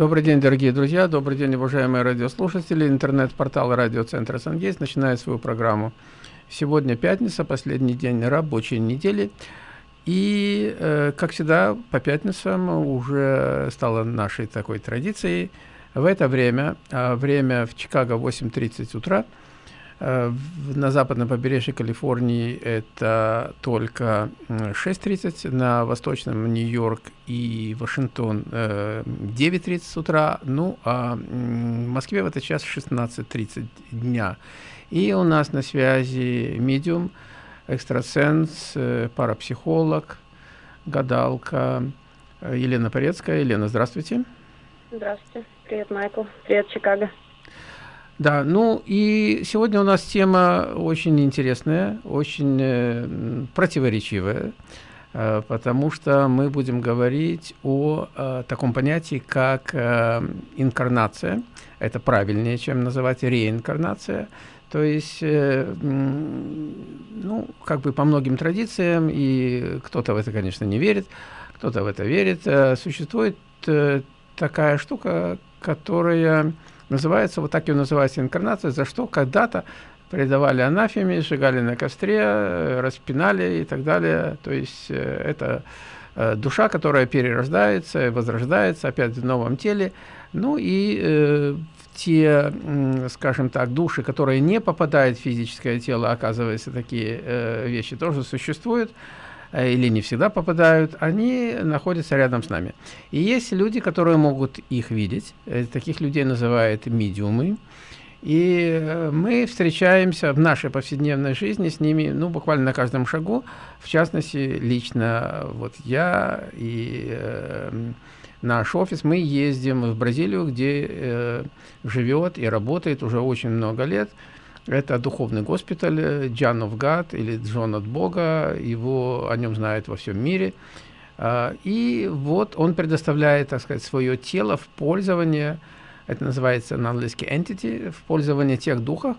Добрый день, дорогие друзья, добрый день, уважаемые радиослушатели. Интернет-портал радиоцентра «Сангейс» начинает свою программу. Сегодня пятница, последний день рабочей недели. И, э, как всегда, по пятницам уже стало нашей такой традицией. В это время, э, время в Чикаго 8.30 утра, на западном побережье Калифорнии это только 6.30, на восточном Нью-Йорк и Вашингтон 9.30 э, утра, ну а в Москве в этот час 16.30 дня. И у нас на связи медиум, экстрасенс, э, парапсихолог, гадалка Елена Порецкая. Елена, здравствуйте. Здравствуйте. Привет, Майкл. Привет, Чикаго. Да, ну и сегодня у нас тема очень интересная, очень э, противоречивая, э, потому что мы будем говорить о э, таком понятии, как э, инкарнация. Это правильнее, чем называть реинкарнация. То есть, э, ну, как бы по многим традициям, и кто-то в это, конечно, не верит, кто-то в это верит, э, существует э, такая штука, которая Называется, вот так и называется инкарнация, за что когда-то предавали анафеме, сжигали на костре, э, распинали и так далее. То есть э, это э, душа, которая перерождается, возрождается опять в новом теле. Ну и те, скажем так, души, которые не попадают в физическое тело, оказывается, такие э, вещи тоже существуют. Э, или не всегда попадают, они находятся рядом с нами. И есть люди, которые могут их видеть. Э, таких людей называют медиумы. И э, мы встречаемся в нашей повседневной жизни с ними, ну, буквально на каждом шагу. В частности, лично вот я и э, наш офис, мы ездим в Бразилию, где э, живет и работает уже очень много лет это духовный госпиталь John of God или Джон от Бога, его о нем знают во всем мире. А, и вот он предоставляет, так сказать, свое тело в пользование, это называется на английский entity, в пользование тех духов,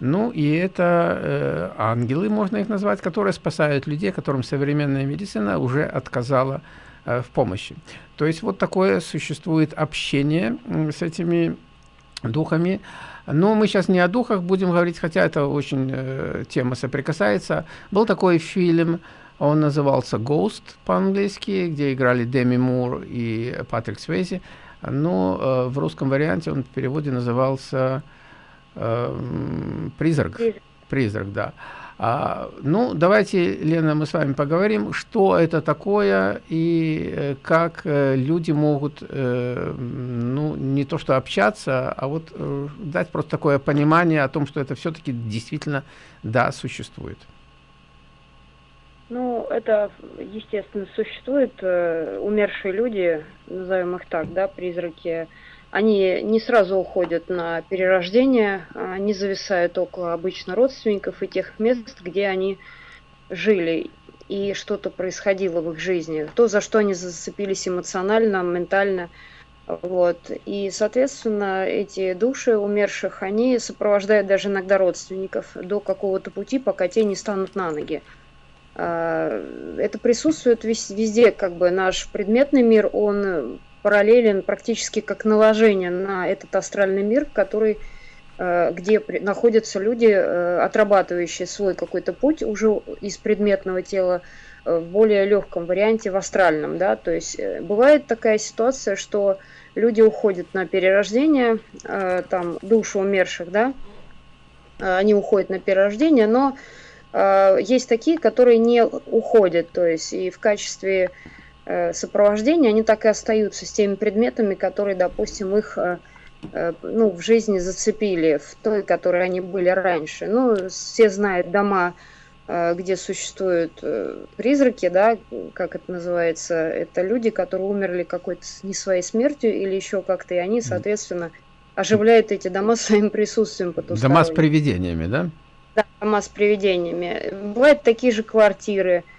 ну и это э, ангелы, можно их назвать, которые спасают людей, которым современная медицина уже отказала э, в помощи. То есть вот такое существует общение с этими духами. Но мы сейчас не о духах будем говорить, хотя это очень э, тема соприкасается. Был такой фильм, он назывался «Ghost» по-английски, где играли Деми Мур и Патрик Свейзи. Но э, в русском варианте он в переводе назывался э, «Призрак». «Призрак», да. А, ну, давайте, Лена, мы с вами поговорим, что это такое и э, как э, люди могут, э, ну, не то что общаться, а вот э, дать просто такое понимание о том, что это все-таки действительно, да, существует. Ну, это, естественно, существуют э, умершие люди, назовем их так, да, призраки, они не сразу уходят на перерождение, они зависают около обычно родственников и тех мест, где они жили и что-то происходило в их жизни, то, за что они зацепились эмоционально, ментально. Вот. И, соответственно, эти души умерших, они сопровождают даже иногда родственников до какого-то пути, пока те не станут на ноги. А, это присутствует везде, как бы наш предметный мир, он параллелен практически как наложение на этот астральный мир, который, э, где находятся люди, э, отрабатывающие свой какой-то путь уже из предметного тела э, в более легком варианте, в астральном. Да? То есть бывает такая ситуация, что люди уходят на перерождение, там души умерших, да, они уходят на перерождение, но есть такие, которые не уходят, то есть и в качестве сопровождения, они так и остаются с теми предметами, которые, допустим, их э, э, ну, в жизни зацепили, в той, которой они были раньше. Ну, все знают дома, где существуют призраки, да, как это называется, это люди, которые умерли какой-то не своей смертью или еще как-то, и они, соответственно, оживляют эти дома своим присутствием Дома с привидениями, да? Да, дома с привидениями. Бывают такие же квартиры, Э,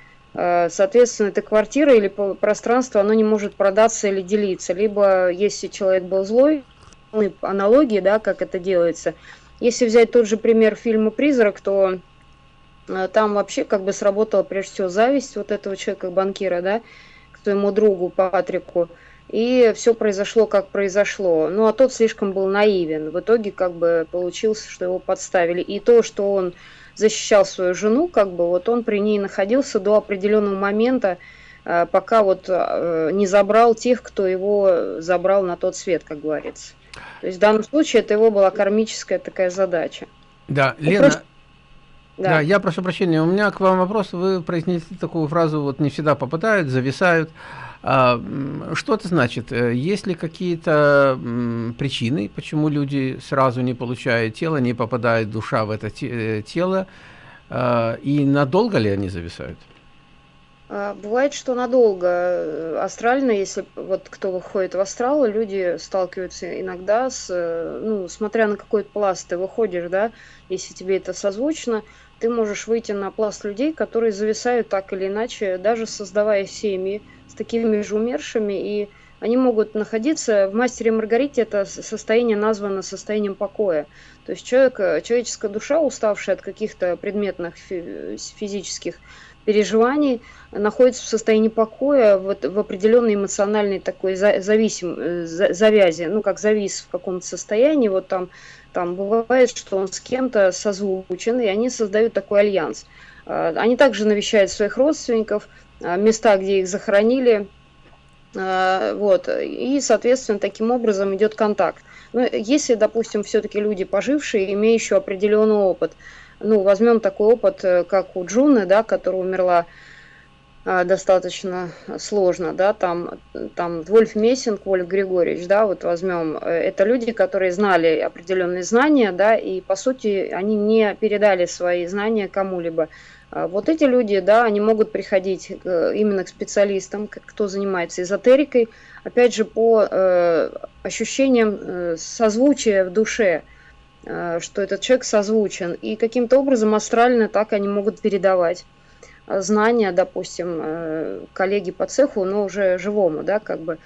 соответственно, эта квартира или пространство, оно не может продаться или делиться. Либо, если человек был злой, аналогии, да, как это делается. Если взять тот же пример фильма «Призрак», то э, там вообще как бы сработала прежде всего зависть вот этого человека, банкира, да, к своему другу Патрику. и все произошло, как произошло. Ну, а тот слишком был наивен. В итоге, как бы, получилось, что его подставили. И то, что он защищал свою жену, как бы, вот он при ней находился до определенного момента, э, пока вот э, не забрал тех, кто его забрал на тот свет, как говорится. То есть в данном случае это его была кармическая такая задача. Да, ну, Лена, просто... да. да, я прошу прощения, у меня к вам вопрос. Вы произнесли такую фразу, вот не всегда попадают, зависают. А, что это значит? Э, есть ли какие-то причины, почему люди сразу не получают тело, не попадает душа в это э, тело, а, и надолго ли они зависают? А, бывает, что надолго. Э, астрально, если вот кто выходит в астрал, люди сталкиваются иногда с, ну, смотря на какой пласт ты выходишь, да, если тебе это созвучно, ты можешь выйти на пласт людей, которые зависают так или иначе, даже создавая семьи, такими же умершими, и они могут находиться в «Мастере Маргарите» это состояние названо состоянием покоя. То есть человек, человеческая душа, уставшая от каких-то предметных физических переживаний, находится в состоянии покоя, вот в определенной эмоциональной такой зависим, завязи, ну как завис в каком-то состоянии, вот там, там бывает, что он с кем-то созвучен, и они создают такой альянс. А, они также навещают своих родственников, места, где их захоронили, а, вот, и, соответственно, таким образом идет контакт. Ну, если, допустим, все-таки люди пожившие, имеющие определенный опыт, ну, возьмем такой опыт, э, как у Джуны, да, которая умерла достаточно сложно, да, там, там Вольф Мессинг, Вольф Григорьевич, да, вот возьмем, э, это люди, которые знали определенные знания, да, и, по сути, они не передали свои знания кому-либо. А вот эти люди, да, они могут приходить именно к специалистам, кто занимается эзотерикой, опять же, по э, ощущениям э, созвучия в душе, э, что этот человек созвучен, и каким-то образом астрально так они могут передавать знания, допустим, коллеги по цеху, но уже живому, да, как бы,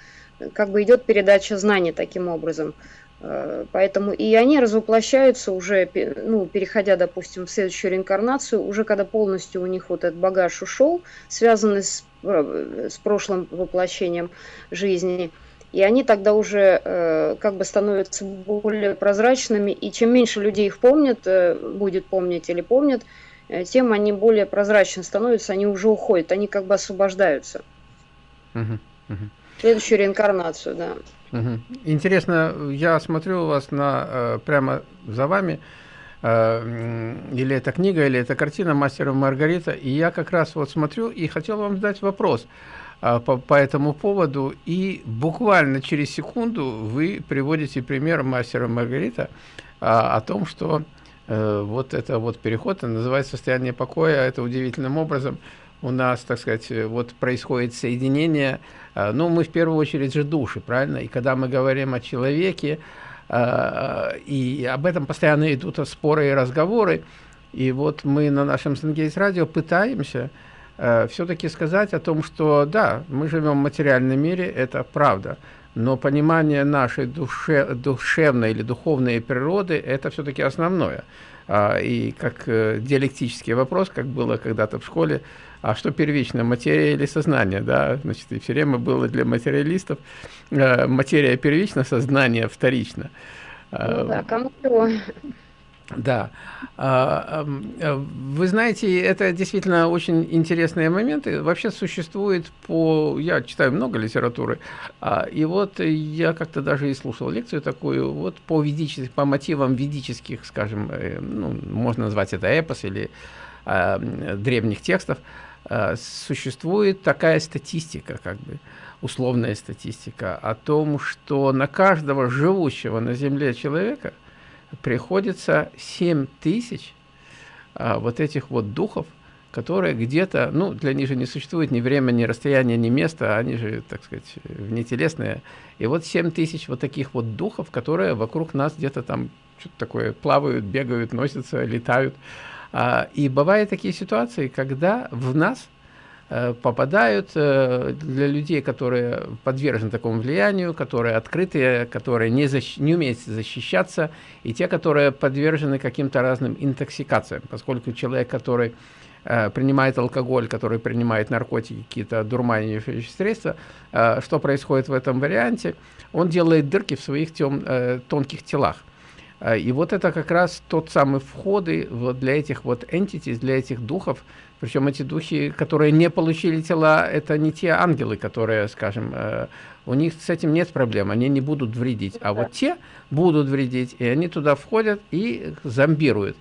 как бы идет передача знаний таким образом. Э, поэтому и они развоплощаются уже, ну, переходя, допустим, в следующую реинкарнацию, уже когда полностью у них вот этот багаж ушел, связанный с, э, с прошлым воплощением жизни, и они тогда уже э, как бы становятся более прозрачными, и чем меньше людей их помнят, э, будет помнить или помнят, э, тем они более прозрачны становятся, они уже уходят, они как бы освобождаются. Угу, угу. Следующую реинкарнацию, да. Угу. Интересно, я смотрю у вас на э, прямо за вами, э, или это книга, или это картина «Мастера Маргарита», и я как раз вот смотрю и хотел вам задать вопрос э, по, по этому поводу, и буквально через секунду вы приводите пример «Мастера Маргарита» о том, что вот это вот переход, называется «Состояние покоя», это удивительным образом – у нас, так сказать, вот происходит соединение, ну, мы в первую очередь же души, правильно? И когда мы говорим о человеке, э, и об этом постоянно идут споры и разговоры, и вот мы на нашем Сангейс радио пытаемся э, все-таки сказать о том, что да, мы живем в материальном мире, это правда, но понимание нашей душе, душевной или духовной природы – это все-таки основное. А, и как диалектический вопрос, как было когда-то в школе, а что первично, материя или сознание, да, значит, и все время было для материалистов э, материя первична, сознание вторично. Ну да, кому чего. Да. А, э, вы знаете, это действительно очень интересные моменты. Вообще существует по... Я читаю много литературы, а, и вот я как-то даже и слушал лекцию такую, вот по, ведических, по мотивам ведических, скажем, э, ну, можно назвать это эпос или а, древних текстов, Э, существует такая статистика, как бы условная статистика, о том, что на каждого живущего на Земле человека приходится 7 тысяч а, вот этих вот духов, которые где-то, ну, для них же не существует ни время, ни расстояние, ни место, они же, так сказать, внетелесные. И вот 7 тысяч вот таких вот духов, которые вокруг нас где-то там что-то такое плавают, бегают, носятся, летают. А, и бывают такие ситуации, когда в нас э, попадают э, для людей, которые подвержены такому влиянию, которые открытые, которые не, защ... не умеют защищаться, и те, которые подвержены каким-то разным интоксикациям, поскольку человек, который э, принимает алкоголь, который принимает наркотики, какие-то дурманящие средства, что происходит в этом варианте? Он делает дырки в своих тем, тонких телах. И вот это как раз тот самый входы вот для этих вот entities, для этих духов, причем эти духи, которые не получили тела, это не те ангелы, которые, скажем, э, у них с этим нет проблем, они не будут вредить. А вот те будут вредить, и они туда входят и зомбируют.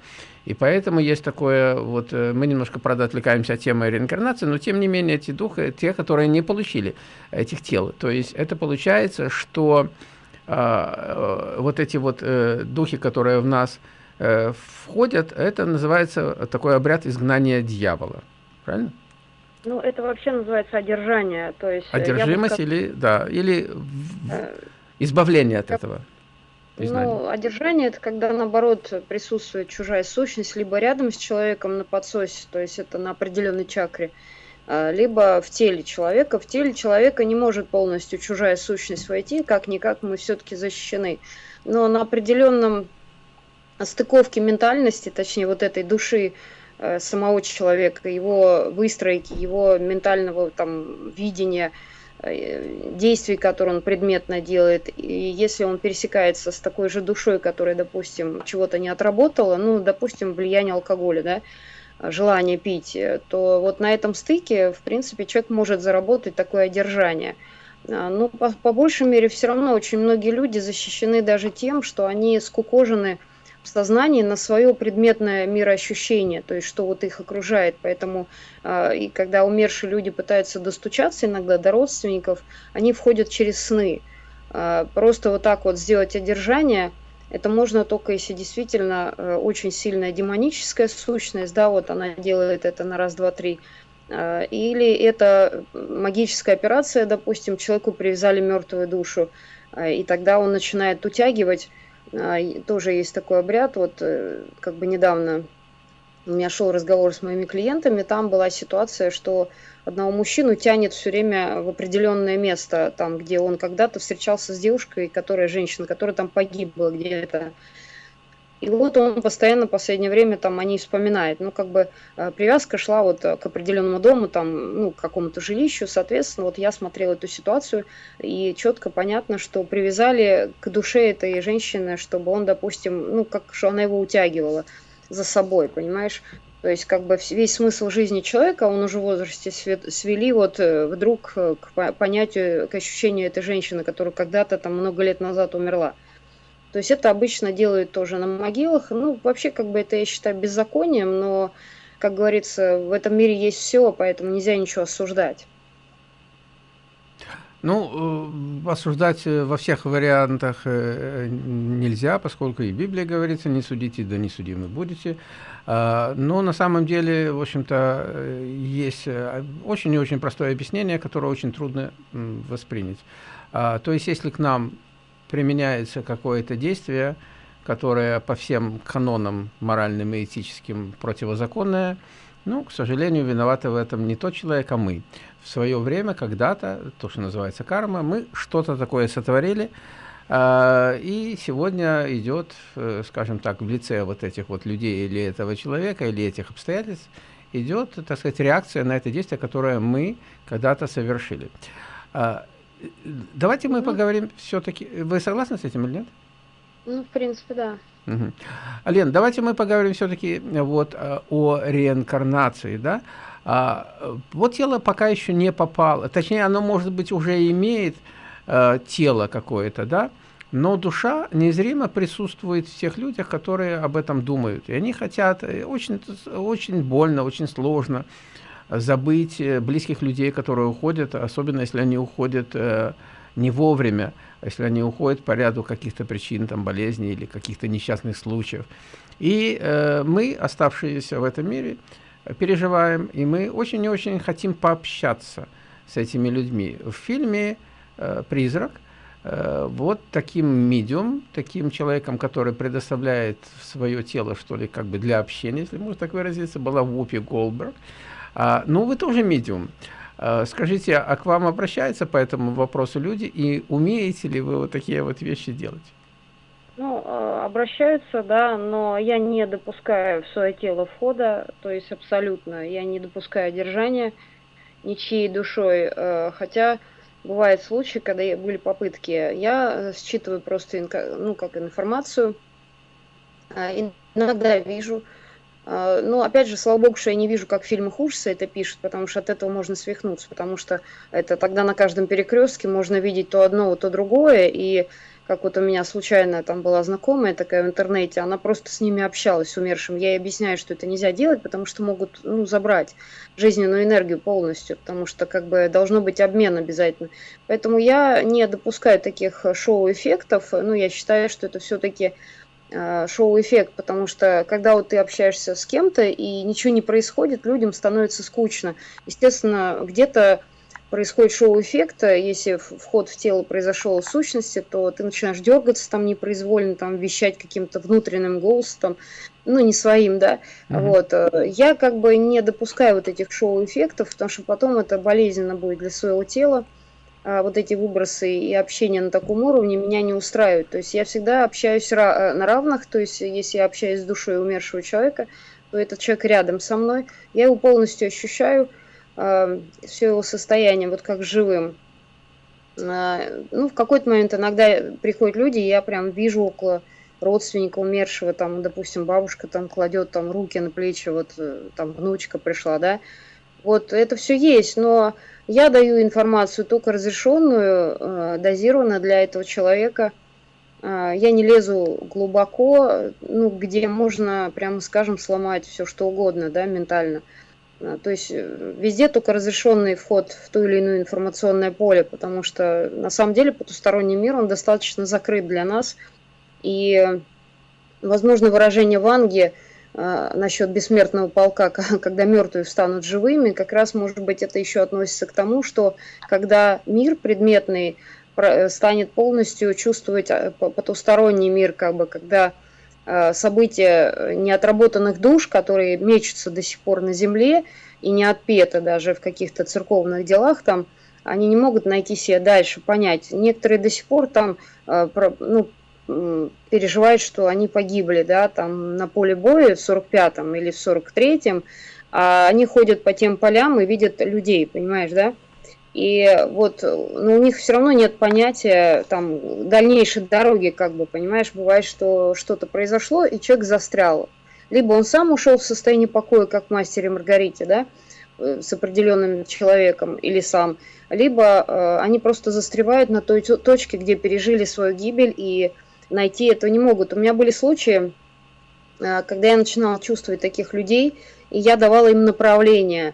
И поэтому есть такое, вот э, мы немножко, правда, отвлекаемся от темы реинкарнации, но тем не менее эти духи, те, которые не получили этих тел. То есть это получается, что э, э, вот эти вот э, духи, которые в нас Э, входят, это называется такой обряд изгнания дьявола. Правильно? Ну, это вообще называется одержание. То есть э, Одержимость сказать, или, да, или э, избавление от этого. Ну, одержание это когда наоборот присутствует чужая сущность, либо рядом с человеком на подсосе, то есть это на определенной чакре, либо в теле человека. В теле человека не может полностью чужая сущность войти, как-никак мы все-таки защищены. Но на определенном стыковки ментальности, точнее вот этой души э, самого человека, его выстройки, его ментального там видения, э, действий, которые он предметно делает, и если он пересекается с такой же душой, которая, допустим, чего-то не отработала, ну, допустим, влияние алкоголя, да, желание пить, то вот на этом стыке, в принципе, человек может заработать такое одержание. А, ну, по, по большей мере, все равно очень многие люди защищены даже тем, что они скукожены в сознании на свое предметное мироощущение, то есть что вот их окружает. Поэтому э, и когда умершие люди пытаются достучаться иногда до родственников, они входят через сны. Э, просто вот так вот сделать одержание, это можно только если действительно э, очень сильная демоническая сущность, да, вот она делает это на раз, два, три. Э, или это магическая операция, допустим, человеку привязали мертвую душу, э, и тогда он начинает утягивать тоже есть такой обряд, вот э, как бы недавно у меня шел разговор с моими клиентами, там была ситуация, что одного мужчину тянет все время в определенное место, там, где он когда-то встречался с девушкой, которая женщина, которая там погибла где-то. И вот он постоянно в последнее время там о ней вспоминает. Ну, как бы э, привязка шла вот э, к определенному дому, там, ну, к какому-то жилищу. Соответственно, вот я смотрела эту ситуацию, и четко понятно, что привязали к душе этой женщины, чтобы он, допустим, ну, как что она его утягивала за собой, понимаешь? То есть, как бы весь смысл жизни человека, он уже в возрасте свели вот э, вдруг к понятию, к ощущению этой женщины, которая когда-то там много лет назад умерла. То есть это обычно делают тоже на могилах. Ну, вообще, как бы это я считаю беззаконием, но, как говорится, в этом мире есть все, поэтому нельзя ничего осуждать. Ну, э, осуждать э, во всех вариантах э, нельзя, поскольку и Библия говорится, не судите, да не судимы будете. А, но на самом деле, в общем-то, есть очень и очень простое объяснение, которое очень трудно воспринять. А, то есть, если к нам применяется какое-то действие, которое по всем канонам моральным и этическим противозаконное, ну, к сожалению, виноваты в этом не тот человек, а мы. В свое время, когда-то, то, что называется карма, мы что-то такое сотворили, э, и сегодня идет, э, скажем так, в лице вот этих вот людей или этого человека, или этих обстоятельств, идет, так сказать, реакция на это действие, которое мы когда-то совершили. А, Давайте мы ну, поговорим все-таки. Вы согласны с этим или нет? Ну, в принципе, да. Угу. Лен, давайте мы поговорим все-таки вот э, о реинкарнации, да? А, вот тело пока еще не попало, точнее, оно, может быть, уже имеет а, тело какое-то, да? Но душа незримо присутствует в тех людях, которые об этом думают. И они хотят, э, очень, очень больно, очень сложно, забыть э, близких людей, которые уходят, особенно если они уходят э, не вовремя, а если они уходят по ряду каких-то причин, там, болезней или каких-то несчастных случаев. И э, мы, оставшиеся в этом мире, переживаем, и мы очень и очень хотим пообщаться с этими людьми. В фильме э, «Призрак» э, вот таким медиум, таким человеком, который предоставляет свое тело, что ли, как бы для общения, если можно так выразиться, была Вупи Голдберг. А, ну, вы тоже медиум. А, скажите, а к вам обращаются по этому вопросу люди, и умеете ли вы вот такие вот вещи делать? Ну, а, обращаются, да, но я не допускаю в свое тело входа, то есть абсолютно, я не допускаю держания ничьей душой, э, хотя бывают случаи, когда были попытки, я считываю просто, ну, как информацию, а, иногда вижу, ну, опять же, слава богу, что я не вижу, как в фильмах ужаса это пишут, потому что от этого можно свихнуться, потому что это тогда на каждом перекрестке можно видеть то одно, то другое, и как вот у меня случайно там была знакомая такая в интернете, она просто с ними общалась, с умершим. Я ей объясняю, что это нельзя делать, потому что могут ну, забрать жизненную энергию полностью, потому что как бы должно быть обмен обязательно. Поэтому я не допускаю таких шоу-эффектов, ну, я считаю, что это все-таки э, шоу-эффект, потому что когда вот ты общаешься с кем-то и ничего не происходит, людям становится скучно. Естественно, где-то происходит шоу-эффект, если вход в тело произошел в сущности, то ты начинаешь дергаться там непроизвольно, там вещать каким-то внутренним голосом, ну, не своим, да. Uh-huh. Вот. Э, я как бы не допускаю вот этих шоу-эффектов, потому что потом это болезненно будет для своего тела. А вот эти выбросы и общение на таком уровне меня не устраивают. То есть я всегда общаюсь э, на равных, то есть если я общаюсь с душой умершего человека, то этот человек рядом со мной, я его полностью ощущаю, э, все его состояние, вот как живым. Э, ну, в какой-то момент иногда приходят люди, я прям вижу около родственника умершего, там, допустим, бабушка там кладет там руки на плечи, вот э, там внучка пришла, да, вот это все есть, но я даю информацию только разрешенную, э, дозированно для этого человека. Э, я не лезу глубоко, ну, где можно, прямо скажем, сломать все что угодно, да, ментально. Э, то есть везде только разрешенный вход в то или иное информационное поле, потому что на самом деле потусторонний мир, он достаточно закрыт для нас. И, возможно, выражение Ванги – а, насчет бессмертного полка, когда мертвые встанут живыми, как раз, может быть, это еще относится к тому, что когда мир предметный станет полностью чувствовать а, потусторонний мир, как бы, когда а, события неотработанных душ, которые мечутся до сих пор на земле и не отпеты даже в каких-то церковных делах, там, они не могут найти себе дальше, понять. Некоторые до сих пор там ну, переживают, что они погибли, да, там на поле боя в 45-м или в 43-м, а они ходят по тем полям и видят людей, понимаешь, да? И вот, но у них все равно нет понятия там дальнейшей дороги, как бы, понимаешь, бывает, что что-то произошло, и человек застрял. Либо он сам ушел в состояние покоя, как в мастере Маргарите, да, э, с определенным человеком или сам, либо э, они просто застревают на той точке, где пережили свою гибель и найти этого не могут. У меня были случаи, э, когда я начинала чувствовать таких людей, и я давала им направление.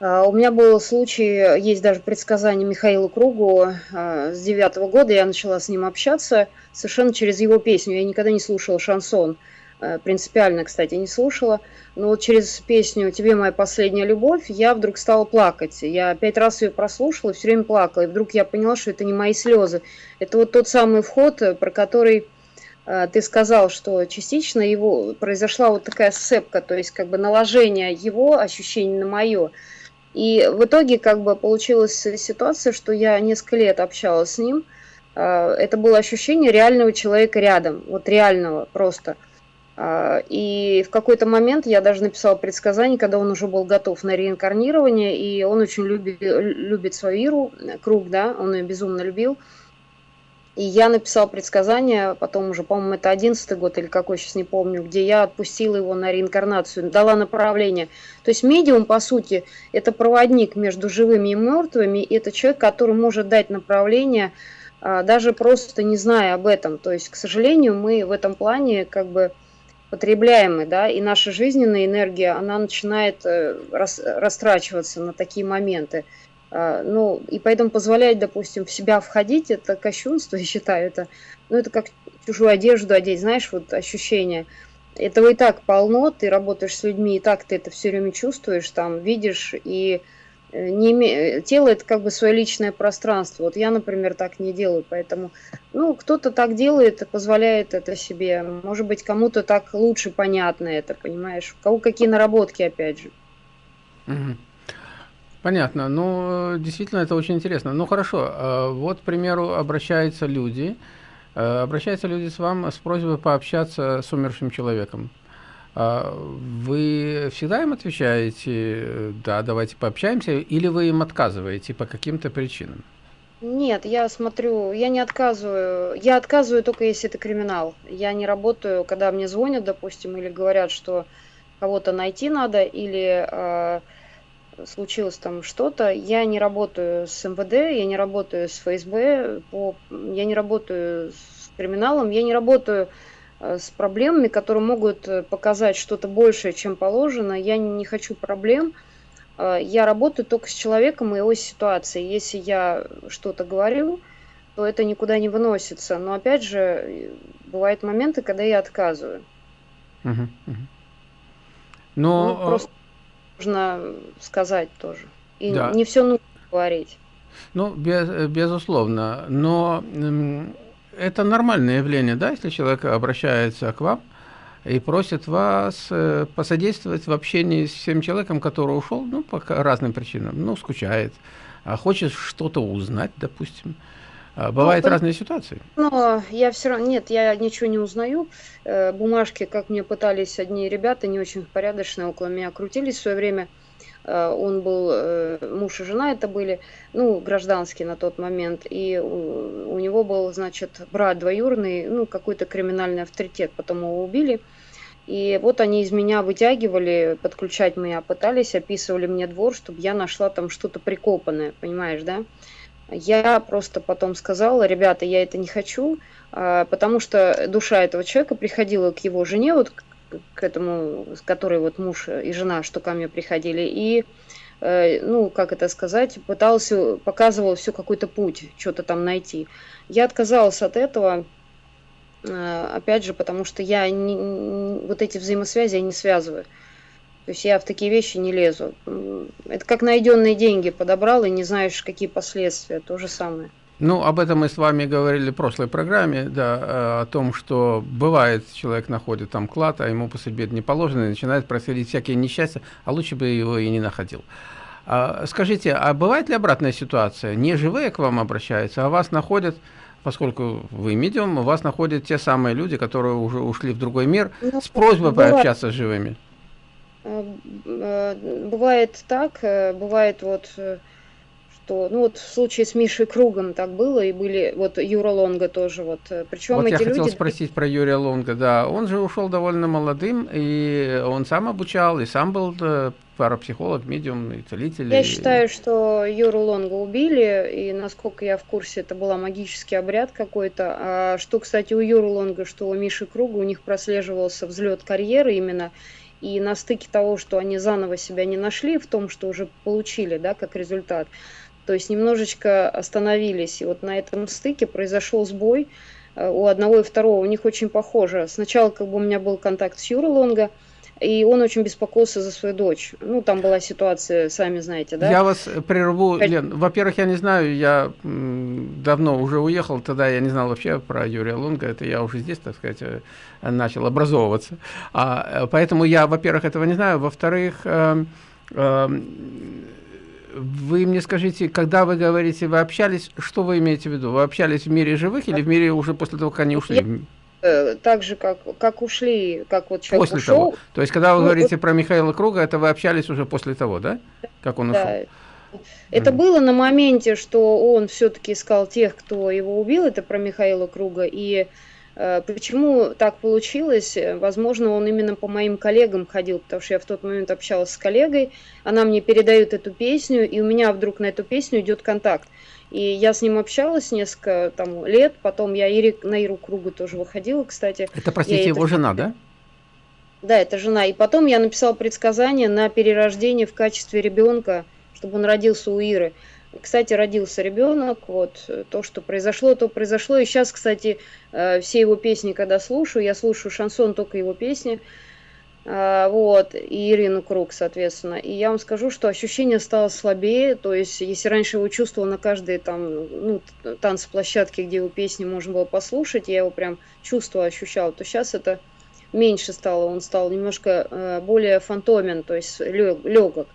Э, у меня был случай, есть даже предсказание Михаила Кругу э, с девятого года, я начала с ним общаться совершенно через его песню. Я никогда не слушала шансон. Э, принципиально, кстати, не слушала. Но вот через песню «Тебе моя последняя любовь» я вдруг стала плакать. Я пять раз ее прослушала, все время плакала. И вдруг я поняла, что это не мои слезы. Это вот тот самый вход, э, про который ты сказал, что частично его произошла вот такая сцепка, то есть как бы наложение его ощущений на мое. И в итоге как бы получилась ситуация, что я несколько лет общалась с ним. Это было ощущение реального человека рядом, вот реального просто – а, и в какой-то момент я даже написала предсказание, когда он уже был готов на реинкарнирование, и он очень любит, любит свою Иру, круг, да, он ее безумно любил. И я написала предсказание, потом уже, по-моему, это одиннадцатый год или какой, сейчас не помню, где я отпустила его на реинкарнацию, дала направление. То есть медиум, по сути, это проводник между живыми и мертвыми, и это человек, который может дать направление, а, даже просто не зная об этом. То есть, к сожалению, мы в этом плане как бы потребляемый, да, и наша жизненная энергия, она начинает э, рас, растрачиваться на такие моменты. А, ну, и поэтому позволять, допустим, в себя входить, это кощунство, я считаю, это, ну, это как чужую одежду одеть, знаешь, вот ощущение. Этого и так полно, ты работаешь с людьми, и так ты это все время чувствуешь, там, видишь, и Э, не име... тело это как бы свое личное пространство. Вот я, например, так не делаю, поэтому, ну, кто-то так делает и позволяет это себе. Может быть, кому-то так лучше понятно это, понимаешь? У кого какие наработки, опять же. Понятно. Ну, действительно, это очень интересно. Ну, хорошо. А вот, к примеру, обращаются люди, э, обращаются люди с вам с просьбой пообщаться с умершим человеком. А вы всегда им отвечаете, да, давайте пообщаемся, или вы им отказываете по каким-то причинам? Нет, я смотрю, я не отказываю. Я отказываю только если это криминал. Я не работаю, когда мне звонят, допустим, или говорят, что кого-то найти надо, или э, случилось там что-то. Я не работаю с МВД, я не работаю с ФСБ, по, я не работаю с криминалом, я не работаю э, с проблемами, которые могут э, показать что-то большее, чем положено. Я не хочу проблем. Э, я работаю только с человеком и его ситуацией. Если я что-то говорю, то это никуда не выносится. Но опять же, бывают моменты, когда я отказываю. Угу, угу. Но... Ну, просто нужно сказать тоже. И да. не все нужно говорить. Ну, без, безусловно. Но это нормальное явление, да, если человек обращается к вам и просит вас э, посодействовать в общении с тем человеком, который ушел, ну, по разным причинам, ну, скучает, а хочет что-то узнать, допустим. А, бывают ну, разные ситуации. Но я все равно, нет, я ничего не узнаю. Э, бумажки, как мне пытались одни ребята, не очень порядочные, около меня крутились в свое время. Э, он был, э, муж и жена это были, ну, гражданские на тот момент. И у, у него был, значит, брат двоюродный, ну, какой-то криминальный авторитет. Потом его убили. И вот они из меня вытягивали, подключать меня пытались, описывали мне двор, чтобы я нашла там что-то прикопанное, понимаешь, да? Я просто потом сказала, ребята, я это не хочу, а, потому что душа этого человека приходила к его жене, вот к этому, с которой вот муж и жена, что ко мне приходили, и, э, ну, как это сказать, пытался, показывал все какой-то путь, что-то там найти. Я отказалась от этого, э, опять же, потому что я не, вот эти взаимосвязи я не связываю. То есть я в такие вещи не лезу. Это как найденные деньги подобрал и не знаешь, какие последствия. То же самое. Ну, об этом мы с вами говорили в прошлой программе, да, э, о том, что бывает, человек находит там клад, а ему по судьбе не положено, и начинает происходить всякие несчастья, а лучше бы его и не находил. А, скажите, а бывает ли обратная ситуация? Не живые к вам обращаются, а вас находят, поскольку вы медиум, вас находят те самые люди, которые уже ушли в другой мир, ну, с просьбой бывает. пообщаться с живыми? Э, э, бывает так, э, бывает вот, что, ну вот в случае с Мишей Кругом так было, и были, вот Юра Лонга тоже, вот, причем вот эти я люди... хотел спросить про Юрия Лонга, да, он же ушел довольно молодым, и он сам обучал, и сам был парапсихолог, медиум и целитель. Я и... считаю, что Юру Лонга убили, и насколько я в курсе, это был магический обряд какой-то. А что, кстати, у Юры Лонга, что у Миши Круга, у них прослеживался взлет карьеры именно, и на стыке того, что они заново себя не нашли в том, что уже получили, да, как результат, то есть немножечко остановились. И вот на этом стыке произошел сбой э, у одного и второго. У них очень похоже. Сначала как бы у меня был контакт с Юрой Лонго, и он очень беспокоился за свою дочь. Ну, там была ситуация, сами знаете, да? Я вас прерву, Лен. Во-первых, я не знаю, я давно уже уехал, тогда я не знал вообще про Юрия Лунга, это я уже здесь, так сказать, э, начал образовываться. А, э, поэтому я, во-первых, этого не знаю. Во-вторых, э, э, вы мне скажите, когда вы говорите, вы общались, что вы имеете в виду? Вы общались в мире живых или в мире уже после того, как они ушли? Э, так же, как, как ушли, как вот человек после ушел. Того. То есть, когда вы ну, говорите вот, про Михаила Круга, это вы общались уже после того, да? Как он да. ушел? Это mm. было на моменте, что он все-таки искал тех, кто его убил, это про Михаила Круга, и э, почему так получилось, возможно, он именно по моим коллегам ходил, потому что я в тот момент общалась с коллегой, она мне передает эту песню, и у меня вдруг на эту песню идет контакт. И я с ним общалась несколько там, лет, потом я Ири, на Иру Кругу тоже выходила, кстати. Это, простите, я его это... жена, да? Да, это жена. И потом я написала предсказание на перерождение в качестве ребенка, чтобы он родился у Иры. Кстати, родился ребенок, вот то, что произошло, то произошло. И сейчас, кстати, э, все его песни, когда слушаю, я слушаю шансон только его песни, вот, и Ирину Круг, соответственно. И я вам скажу, что ощущение стало слабее, то есть, если раньше его чувствовал на каждой там, ну, танцплощадке, где его песни можно было послушать, я его прям чувствовал, ощущал, то сейчас это меньше стало, он стал немножко э, более фантомен, то есть легок.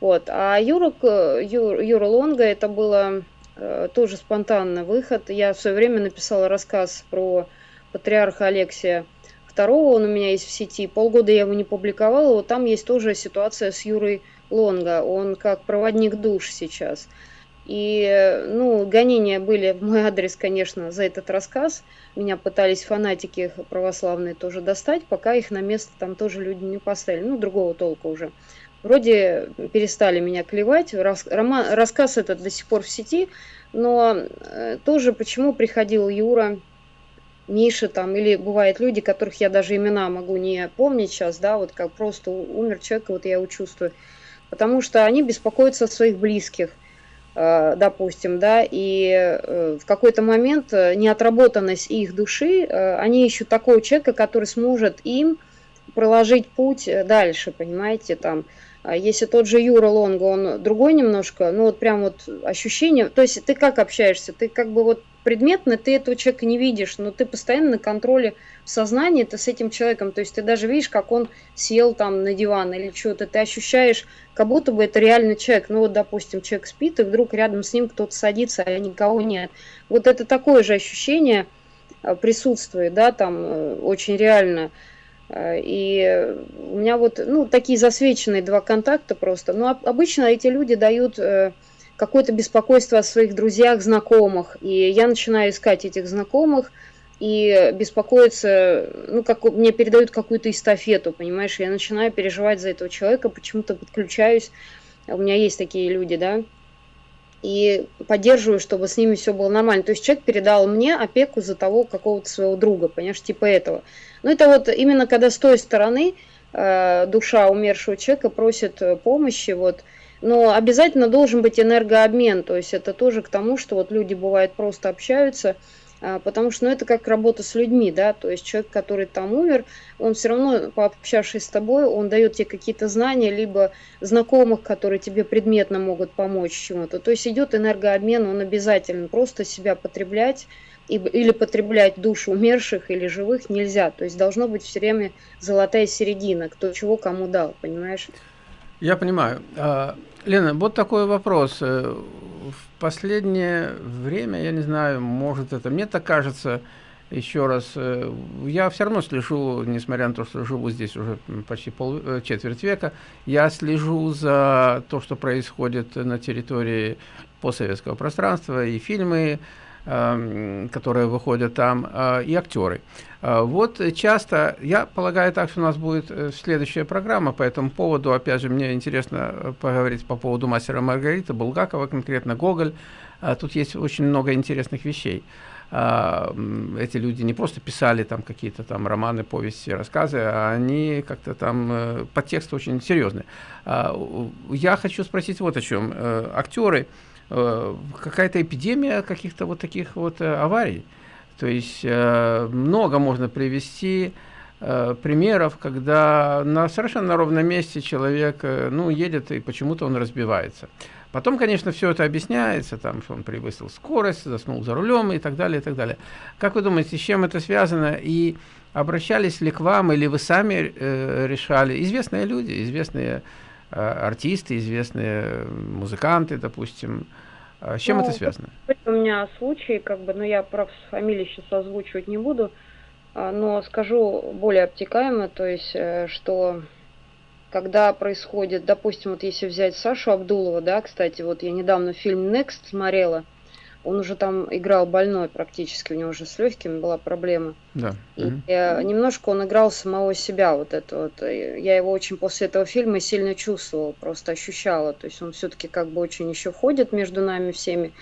Вот. А Юра, Юра, Юра Лонга это было э, тоже спонтанный выход. Я в свое время написала рассказ про патриарха Алексия II, он у меня есть в сети. Полгода я его не публиковала, вот там есть тоже ситуация с Юрой Лонга. Он как проводник душ сейчас. И, ну, гонения были в мой адрес, конечно, за этот рассказ. Меня пытались фанатики православные тоже достать, пока их на место там тоже люди не поставили. Ну, другого толка уже. Вроде перестали меня клевать. Рас, роман, рассказ этот до сих пор в сети. Но э, тоже почему приходил Юра, Миша там, или бывают люди, которых я даже имена могу не помнить сейчас, да, вот как просто умер человек, вот я его чувствую. Потому что они беспокоятся о своих близких Э, допустим, да, и э, в какой-то момент э, неотработанность их души, они ищут такого человека, который сможет им проложить путь дальше, понимаете, там, если тот же Юра Лонго, он другой немножко, ну вот прям вот ощущение, то есть ты как общаешься, ты как бы вот предметно ты этого человека не видишь, но ты постоянно на контроле в сознании, ты с этим человеком, то есть ты даже видишь, как он сел там на диван или что-то, ты ощущаешь, как будто бы это реальный человек, ну вот, допустим, человек спит, и вдруг рядом с ним кто-то садится, а никого нет. Вот это такое же ощущение а, присутствует, да, там э, очень реально. А, и у меня вот, ну, такие засвеченные два контакта просто. Но обычно эти люди дают э, какое-то беспокойство о своих друзьях, знакомых. И я начинаю искать этих знакомых и беспокоиться, ну, как мне передают какую-то эстафету, понимаешь, я начинаю переживать за этого человека, почему-то подключаюсь, у меня есть такие люди, да, и поддерживаю, чтобы с ними все было нормально. То есть человек передал мне опеку за того какого-то своего друга, понимаешь, типа этого. Ну, это вот именно когда с той стороны э, душа умершего человека просит помощи, вот, но обязательно должен быть энергообмен, то есть это тоже к тому, что вот люди бывает просто общаются, потому что ну, это как работа с людьми, да, то есть человек, который там умер, он все равно, пообщавшись с тобой, он дает тебе какие-то знания, либо знакомых, которые тебе предметно могут помочь чему-то. То есть идет энергообмен, он обязательно просто себя потреблять, или потреблять душу умерших или живых нельзя. То есть должно быть все время золотая середина, кто чего кому дал, понимаешь? Я понимаю. Лена, вот такой вопрос. Э, в последнее время, я не знаю, может это, мне так кажется, еще раз, э, я все равно слежу, несмотря на то, что живу здесь уже почти пол, э, четверть века, я слежу за то, что происходит на территории постсоветского пространства, и фильмы, Эм, которые выходят там, и актеры. Э, вот часто, я полагаю так, что у нас будет э, следующая программа по этому поводу. Опять же, мне интересно поговорить по поводу мастера Маргарита, Булгакова, конкретно Гоголь. Тут есть очень много интересных вещей. Эти люди не просто писали там какие-то там романы, повести, рассказы, а они как-то там подтекст очень серьезный. Я хочу спросить вот о чем. Актеры, Э, какая-то эпидемия каких-то вот таких вот э, аварий. То есть э, много можно привести примеров, когда на совершенно ровном месте человек ну, едет и почему-то он разбивается. Потом, конечно, все это объясняется, там, что он превысил скорость, заснул за рулем и так далее, и так далее. Как вы думаете, с чем это связано? И обращались ли к вам, или вы сами э, решали? Известные люди, известные Э, артисты, известные музыканты, допустим. А с чем ну, это связано? У меня случай, как бы, но ну, я прав фамилии сейчас озвучивать не буду, а, но скажу более обтекаемо, то есть, э, что когда происходит, допустим, вот если взять Сашу Абдулова, да, кстати, вот я недавно фильм Next смотрела, он уже там играл больной практически, у него уже с легкими была проблема. Да. И угу. немножко он играл самого себя, вот это вот. Я его очень после этого фильма сильно чувствовала, просто ощущала. То есть он все-таки как бы очень еще ходит между нами всеми.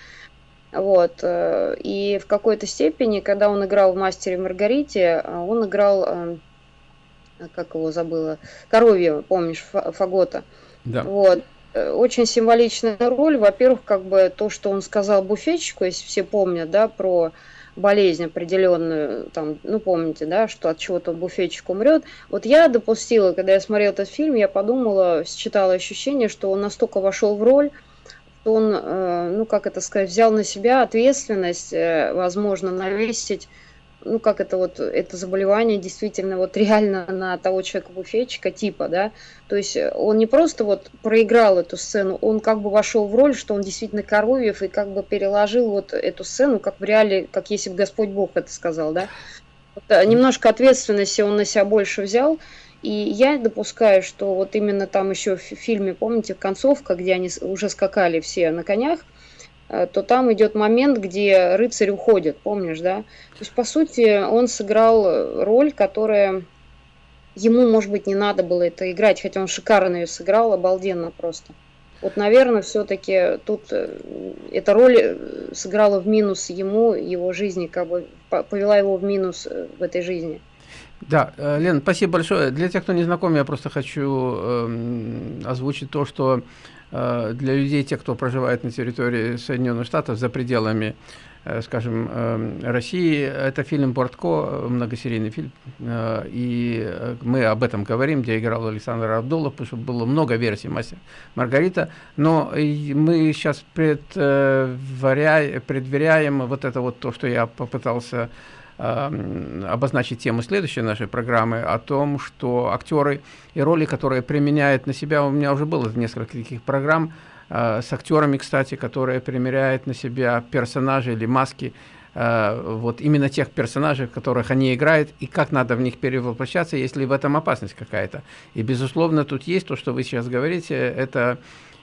Вот. Э, и в какой-то степени, когда он играл в «Мастере Маргарите», э, он играл, э, как его забыла, Коровьева, помнишь, Фагота. Да. Вот. Э, очень символичная роль. Во-первых, как бы то, что он сказал буфетчику, если все помнят, да, про болезнь определенную, там, ну, помните, да, что от чего-то буфетчик умрет. Вот я допустила, когда я смотрела этот фильм, я подумала, считала ощущение, что он настолько вошел в роль, что он, э, ну, как это сказать, взял на себя ответственность, э, возможно, навесить ну как это вот, это заболевание действительно вот реально на того человека-буфетчика типа, да, то есть он не просто вот проиграл эту сцену, он как бы вошел в роль, что он действительно Коровьев и как бы переложил вот эту сцену, как в реале, как если бы Господь Бог это сказал, да. Вот, э, немножко ответственности он на себя больше взял, и я допускаю, что вот именно там еще в фильме, помните, концовка, где они уже скакали все на конях, Э, то там идет момент, где рыцарь уходит, помнишь, да? То есть, по сути, он сыграл роль, которая ему, может быть, не надо было это играть, хотя он шикарно ее сыграл, обалденно просто. Вот, наверное, все-таки тут э, эта роль э, сыграла в минус ему, его жизни, как бы повела его в минус в этой жизни. Да, Лен, спасибо большое. Для тех, кто не знаком, я просто хочу э, озвучить то, что Э, для людей, тех, кто проживает на территории Соединенных Штатов за пределами, э, скажем, э, России, это фильм «Бортко», многосерийный фильм, и мы об этом говорим, где играл Александр Абдулов, потому что было много версий «Мастер Маргарита», но мы сейчас предверяем вот это вот то, что я попытался обозначить тему следующей нашей программы о том, что актеры и роли, которые применяют на себя, у меня уже было несколько таких программ э, с актерами, кстати, которые примеряют на себя персонажи или маски, э, вот именно тех персонажей, которых они играют, и как надо в них перевоплощаться, если в этом опасность какая-то. И, безусловно, тут есть то, что вы сейчас говорите, это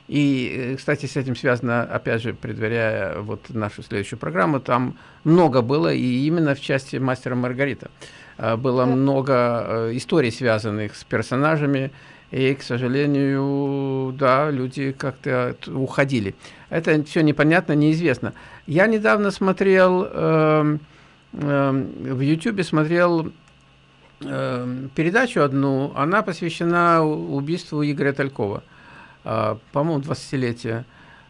и, э, кстати, с этим связано, опять же, предваряя вот нашу следующую программу, там много было, и именно в части «Мастера Маргарита» э, было много э, историй, связанных с персонажами, и, к сожалению, да, люди как-то уходили. Это все непонятно, неизвестно. Я недавно смотрел, э, э, в YouTube смотрел э, передачу одну, она посвящена убийству Игоря Талькова. А, по-моему, 20-летие.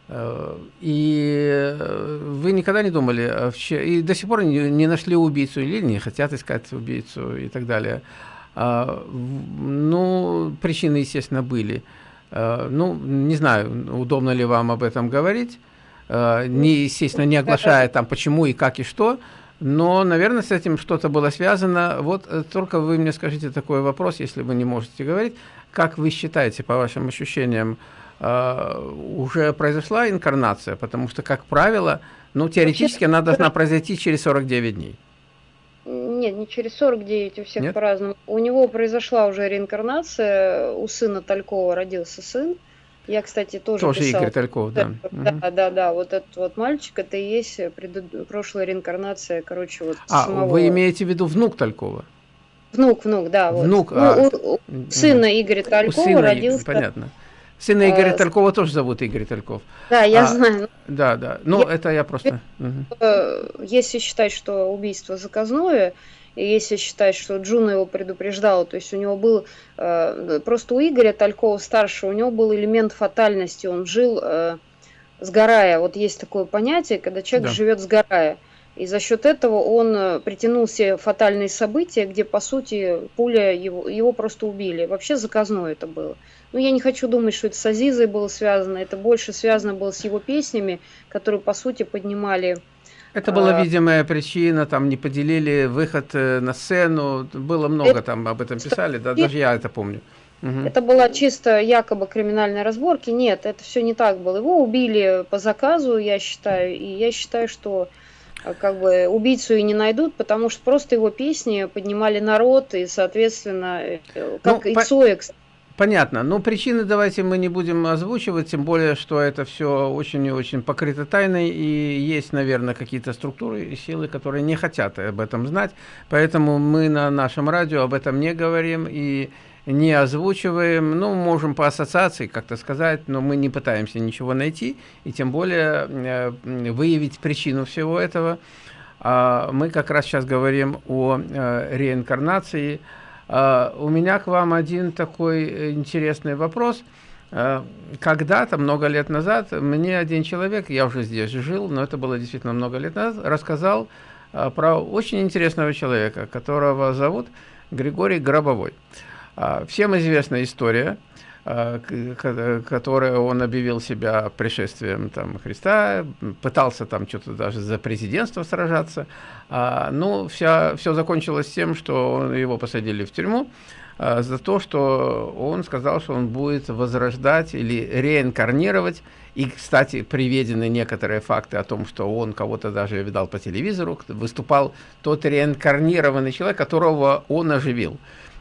А, и вы никогда не думали, и до сих пор не, нашли убийцу, или не хотят искать убийцу и так далее. Ну, причины, естественно, были. Ну, не знаю, удобно ли вам об этом говорить, не, естественно, не оглашая там почему и как и что, но, наверное, с этим что-то было связано. Вот э, только вы мне скажите такой вопрос, если вы не можете говорить. Как вы считаете, по вашим ощущениям, э, уже произошла инкарнация? Потому что, как правило, ну, теоретически она должна произойти через 49 дней. Нет, не через 49, у всех по-разному. У него произошла уже реинкарнация, у сына Талькова родился сын. Я, кстати, тоже Тоже писала. Игорь Тальков, да. Да, угу. да, да, вот этот вот мальчик, это и есть пред... прошлая реинкарнация, короче, вот А, самого... вы имеете в виду внук Талькова? Внук, внук, да. Вот. Внук, ну, а... у, у сына Игоря Талькова сына, родился... Понятно. Сына Игоря а, Талькова тоже зовут Игорь Тальков. Да, я а, знаю. Да, да. Ну, я, это я просто... Угу. Если считать, что убийство заказное, и если считать, что Джуна его предупреждала, то есть у него был... Э, просто у Игоря Талькова старшего, у него был элемент фатальности, он жил э, сгорая. Вот есть такое понятие, когда человек да. живет сгорая. И за счет этого он э, притянул себе фатальные события, где, по сути, пуля его, его просто убили. Вообще заказное это было. Но я не хочу думать, что это с Азизой было связано. Это больше связано было с его песнями, которые, по сути, поднимали... Это была а, видимая причина, там не поделили выход э, на сцену, было много это, там об этом писали, да, даже я это помню. Угу. Это была чисто якобы криминальная разборки. Нет, это все не так было. Его убили по заказу, я считаю, и я считаю, что как бы убийцу и не найдут, потому что просто его песни поднимали народ, и, соответственно, э, как ну, и Цоя, Понятно. Но причины давайте мы не будем озвучивать, тем более, что это все очень и очень покрыто тайной, и есть, наверное, какие-то структуры и силы, которые не хотят об этом знать. Поэтому мы на нашем радио об этом не говорим, и не озвучиваем, ну, можем по ассоциации как-то сказать, но мы не пытаемся ничего найти, и тем более э, выявить причину всего этого. А мы как раз сейчас говорим о э, реинкарнации. А у меня к вам один такой интересный вопрос. Э, когда-то, много лет назад, мне один человек, я уже здесь жил, но это было действительно много лет назад, рассказал про очень интересного человека, которого зовут Григорий Гробовой. А, всем известна история, а, которая он объявил себя пришествием там, Христа, пытался там что-то даже за президентство сражаться. А, ну, вся, все закончилось тем, что его посадили в тюрьму за то, что он сказал, что он будет возрождать или реинкарнировать. И, кстати, приведены некоторые факты о том, что он кого-то даже видал по телевизору, выступал тот реинкарнированный человек, которого он оживил.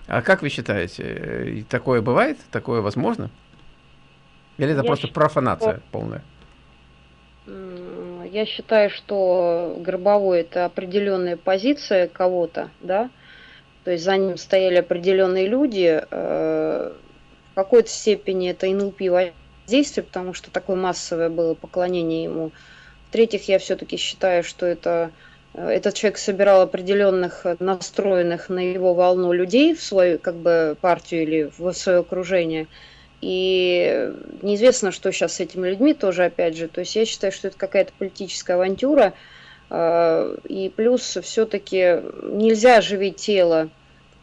А как вы считаете, э, такое бывает? Такое возможно? Или это Я просто считаю, профанация что... полная? Я считаю, что гробовой это определенная позиция кого-то, да, то есть за ним стояли определенные люди, э, в какой-то степени это НЛП воздействие, потому что такое массовое было поклонение ему. В-третьих, я все-таки считаю, что это этот человек собирал определенных э, настроенных на его волну людей в свою как бы партию или в свое окружение. И неизвестно, что сейчас с этими людьми тоже, опять же. То есть я считаю, что это какая-то политическая авантюра. Э, и плюс все-таки нельзя оживить тело,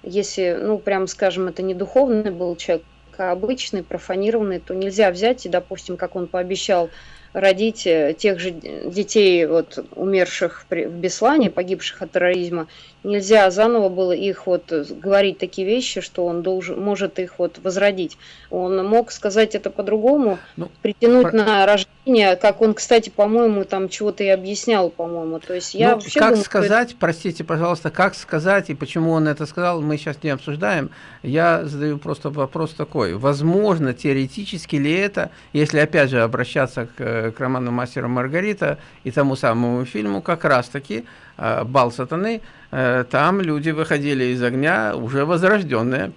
если, ну, прям скажем, это не духовный был человек, а обычный, профанированный, то нельзя взять и, допустим, как он пообещал, родить э, тех же детей, вот, умерших в Беслане, погибших от терроризма, нельзя заново было их вот говорить такие вещи, что он должен, может их вот возродить. Он мог сказать это по-другому, ну, притянуть про... на рождение, как он, кстати, по-моему, там чего-то и объяснял, по-моему. То есть я ну, вообще как думаю, сказать, это... простите, пожалуйста, как сказать и почему он это сказал, мы сейчас не обсуждаем. Я задаю просто вопрос такой. Возможно, теоретически ли это, если опять же обращаться к, к роману «Мастера Маргарита» и тому самому фильму, как раз-таки э, «Бал сатаны», Э, там люди выходили из огня уже возрожденные.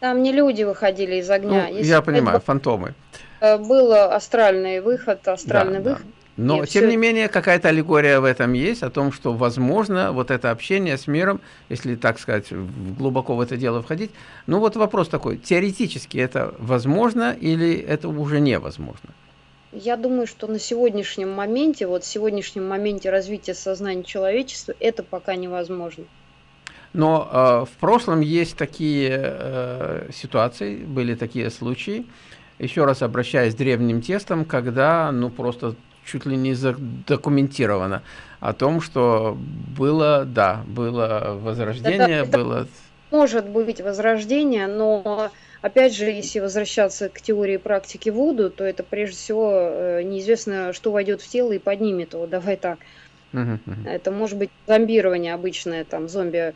Там не люди выходили из огня. Ну, я понимаю, это... фантомы. Э, был астральный выход, астральный да, выход. Да. Но, Нет, тем все... не менее, какая-то аллегория в этом есть, о том, что, возможно, вот это общение с миром, если, так сказать, глубоко в это дело входить, ну вот вопрос такой, теоретически это возможно или это уже невозможно? Я думаю, что на сегодняшнем моменте, вот в сегодняшнем моменте развития сознания человечества, это пока невозможно. Но э, в прошлом есть такие э, ситуации, были такие случаи, еще раз обращаясь к древним тестам, когда, ну, просто чуть ли не задокументировано о том, что было, да, было возрождение, это, было... Может быть возрождение, но Опять же, если возвращаться к теории практики Вуду, то это прежде всего э, неизвестно, что войдет в тело и поднимет его. Давай так. Это может быть зомбирование обычное, там зомби